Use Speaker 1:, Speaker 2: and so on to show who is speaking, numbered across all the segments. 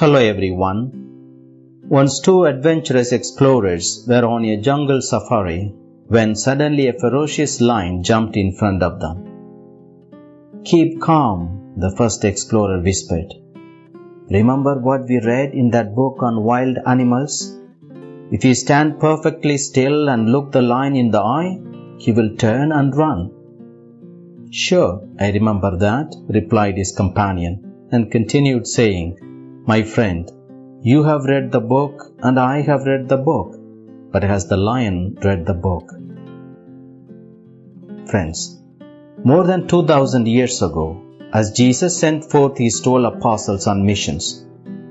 Speaker 1: Hello everyone. Once two adventurous explorers were on a jungle safari when suddenly a ferocious lion jumped in front of them. Keep calm, the first explorer whispered. Remember what we read in that book on wild animals? If you stand perfectly still and look the lion in the eye, he will turn and run. Sure, I remember that, replied his companion, and continued saying, My friend, you have read the book and I have read the book, but has the lion read the book? Friends, more than 2000 years ago, as Jesus sent forth his 12 apostles on missions,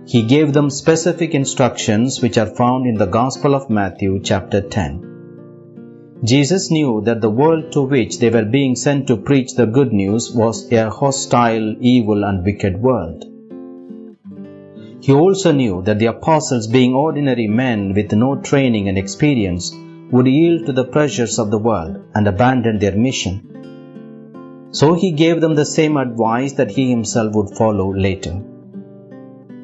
Speaker 1: he gave them specific instructions which are found in the Gospel of Matthew chapter 10. Jesus knew that the world to which they were being sent to preach the good news was a hostile, evil, and wicked world. He also knew that the apostles, being ordinary men with no training and experience, would yield to the pressures of the world and abandon their mission. So he gave them the same advice that he himself would follow later.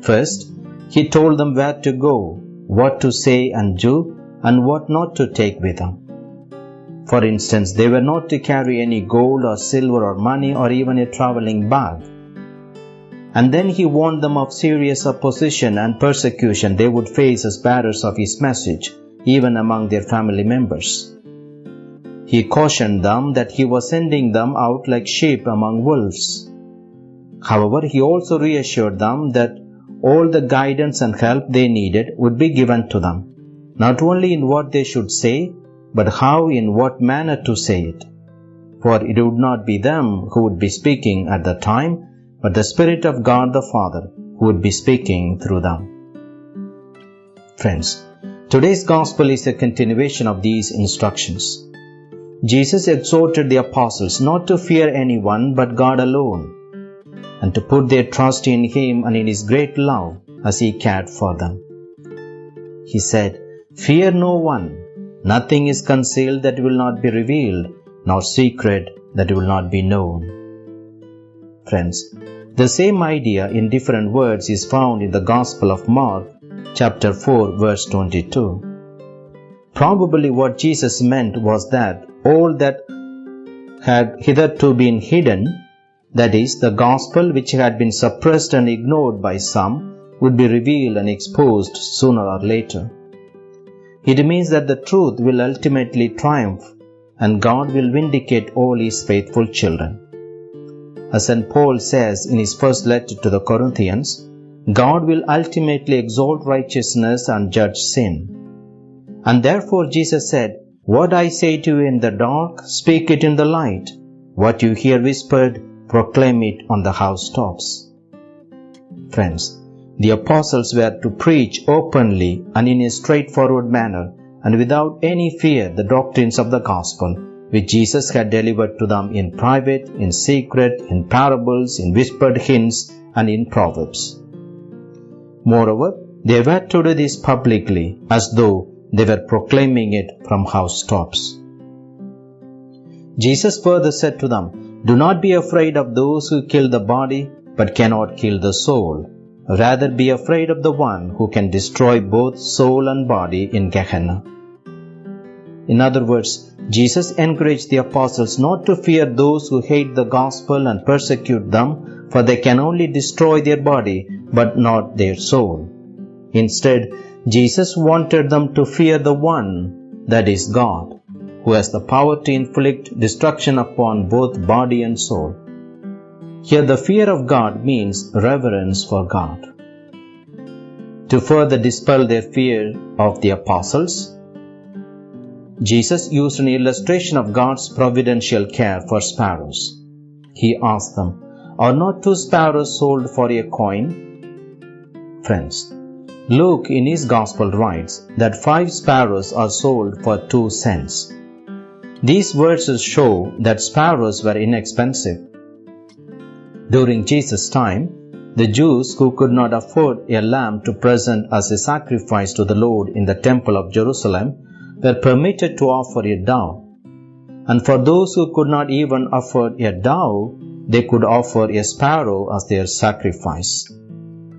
Speaker 1: First, he told them where to go, what to say and do, and what not to take with them. For instance, they were not to carry any gold or silver or money or even a traveling bag. And then he warned them of serious opposition and persecution they would face as bearers of his message, even among their family members. He cautioned them that he was sending them out like sheep among wolves. However, he also reassured them that all the guidance and help they needed would be given to them, not only in what they should say, but how in what manner to say it. For it would not be them who would be speaking at the time, but the Spirit of God the Father who would be speaking through them. Friends, today's Gospel is a continuation of these instructions. Jesus exhorted the apostles not to fear anyone but God alone, and to put their trust in Him and in His great love as He cared for them. He said, Fear no one, Nothing is concealed that will not be revealed, nor secret that will not be known. Friends, the same idea in different words is found in the Gospel of Mark, chapter 4, verse 22. Probably what Jesus meant was that all that had hitherto been hidden, that is, the gospel which had been suppressed and ignored by some, would be revealed and exposed sooner or later. It means that the truth will ultimately triumph and God will vindicate all his faithful children. As St. Paul says in his first letter to the Corinthians, God will ultimately exalt righteousness and judge sin. And therefore Jesus said, What I say to you in the dark, speak it in the light. What you hear whispered, proclaim it on the housetops. Friends, the apostles were to preach openly and in a straightforward manner and without any fear the doctrines of the gospel which Jesus had delivered to them in private, in secret, in parables, in whispered hints, and in proverbs. Moreover, they were to do this publicly as though they were proclaiming it from housetops. Jesus further said to them, Do not be afraid of those who kill the body but cannot kill the soul Rather be afraid of the one who can destroy both soul and body in Gehenna. In other words, Jesus encouraged the apostles not to fear those who hate the gospel and persecute them, for they can only destroy their body but not their soul. Instead, Jesus wanted them to fear the one, that is God, who has the power to inflict destruction upon both body and soul. Here, the fear of God means reverence for God. To further dispel their fear of the apostles, Jesus used an illustration of God's providential care for sparrows. He asked them, Are not two sparrows sold for a coin? Friends, Luke in his Gospel writes that five sparrows are sold for two cents. These verses show that sparrows were inexpensive during Jesus' time, the Jews who could not afford a lamb to present as a sacrifice to the Lord in the temple of Jerusalem were permitted to offer a dove. And for those who could not even afford a dove, they could offer a sparrow as their sacrifice.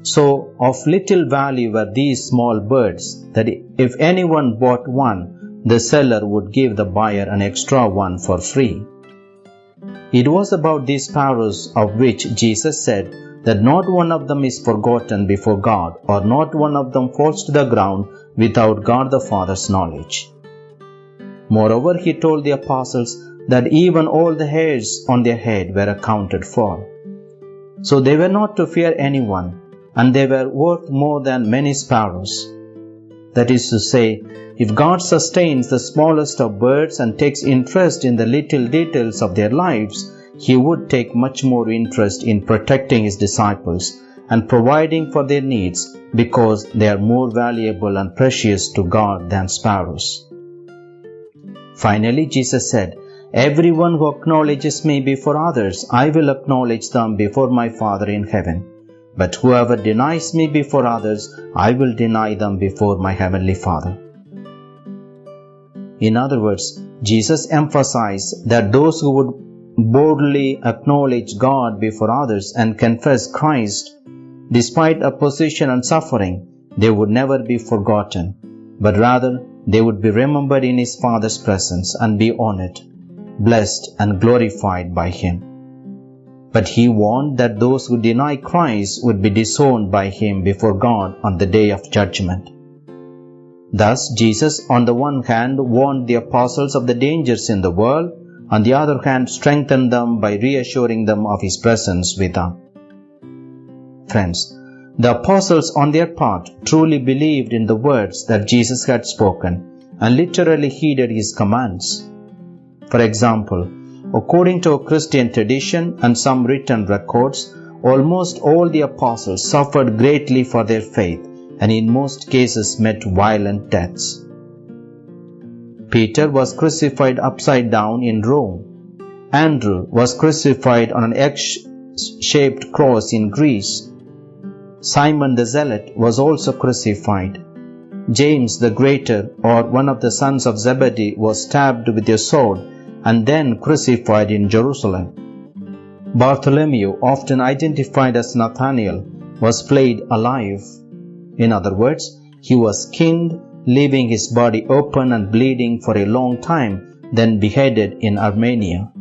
Speaker 1: So of little value were these small birds that if anyone bought one, the seller would give the buyer an extra one for free. It was about these sparrows of which Jesus said that not one of them is forgotten before God, or not one of them falls to the ground without God the Father's knowledge. Moreover, he told the apostles that even all the hairs on their head were accounted for. So they were not to fear anyone, and they were worth more than many sparrows. That is to say, if God sustains the smallest of birds and takes interest in the little details of their lives, He would take much more interest in protecting His disciples and providing for their needs because they are more valuable and precious to God than sparrows. Finally, Jesus said, Everyone who acknowledges me before others, I will acknowledge them before my Father in heaven. But whoever denies me before others, I will deny them before my heavenly Father. In other words, Jesus emphasized that those who would boldly acknowledge God before others and confess Christ, despite opposition and suffering, they would never be forgotten, but rather they would be remembered in His Father's presence and be honored, blessed, and glorified by Him. But He warned that those who deny Christ would be disowned by Him before God on the day of judgment. Thus, Jesus, on the one hand, warned the apostles of the dangers in the world, on the other hand, strengthened them by reassuring them of His presence with them. Friends, the apostles, on their part, truly believed in the words that Jesus had spoken and literally heeded His commands. For example, according to a Christian tradition and some written records, almost all the apostles suffered greatly for their faith and in most cases met violent deaths. Peter was crucified upside down in Rome. Andrew was crucified on an X shaped cross in Greece. Simon the Zealot was also crucified. James the Greater, or one of the sons of Zebedee, was stabbed with a sword and then crucified in Jerusalem. Bartholomew, often identified as Nathanael, was flayed alive. In other words, he was skinned, leaving his body open and bleeding for a long time, then beheaded in Armenia.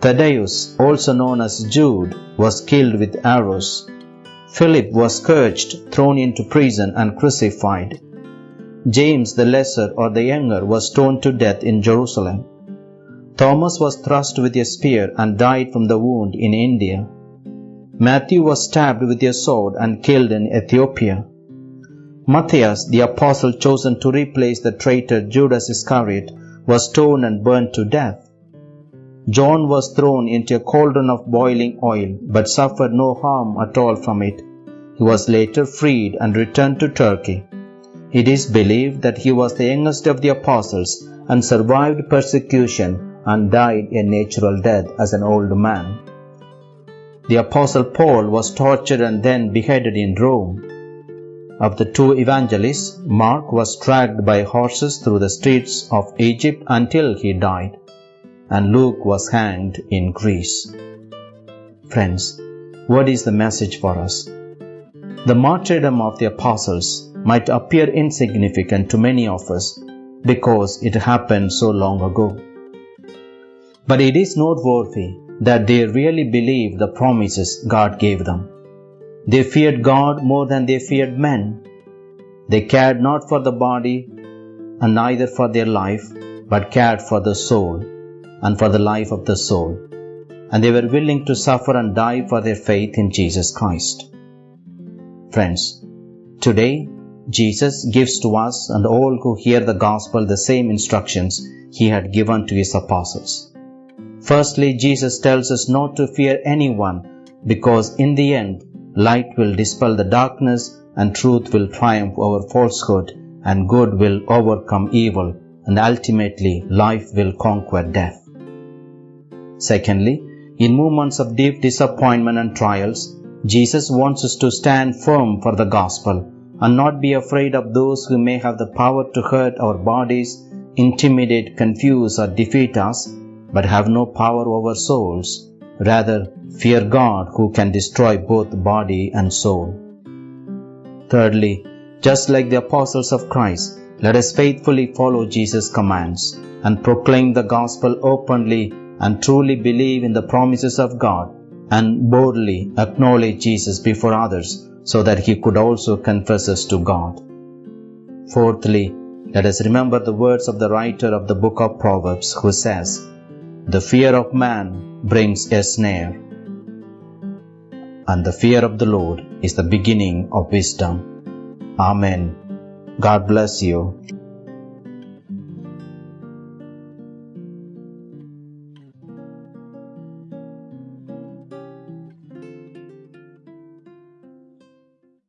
Speaker 1: Thaddeus, also known as Jude, was killed with arrows. Philip was scourged, thrown into prison, and crucified. James the Lesser or the Younger was stoned to death in Jerusalem. Thomas was thrust with a spear and died from the wound in India. Matthew was stabbed with a sword and killed in Ethiopia. Matthias, the apostle chosen to replace the traitor Judas Iscariot, was stoned and burned to death. John was thrown into a cauldron of boiling oil, but suffered no harm at all from it. He was later freed and returned to Turkey. It is believed that he was the youngest of the apostles and survived persecution and died a natural death as an old man. The apostle Paul was tortured and then beheaded in Rome. Of the two evangelists, Mark was dragged by horses through the streets of Egypt until he died, and Luke was hanged in Greece. Friends, what is the message for us? The martyrdom of the apostles might appear insignificant to many of us because it happened so long ago. But it is noteworthy that they really believed the promises God gave them. They feared God more than they feared men. They cared not for the body and neither for their life, but cared for the soul and for the life of the soul. And they were willing to suffer and die for their faith in Jesus Christ. Friends, today Jesus gives to us and all who hear the gospel the same instructions he had given to his apostles. Firstly, Jesus tells us not to fear anyone because in the end, light will dispel the darkness and truth will triumph over falsehood and good will overcome evil and ultimately life will conquer death. Secondly, in moments of deep disappointment and trials, Jesus wants us to stand firm for the gospel and not be afraid of those who may have the power to hurt our bodies, intimidate, confuse, or defeat us but have no power over souls. Rather, fear God who can destroy both body and soul. Thirdly, just like the apostles of Christ, let us faithfully follow Jesus' commands and proclaim the gospel openly and truly believe in the promises of God and boldly acknowledge Jesus before others so that he could also confess us to God. Fourthly, let us remember the words of the writer of the book of Proverbs who says, The fear of man brings a snare, and the fear of the Lord is the beginning of wisdom. Amen. God bless you.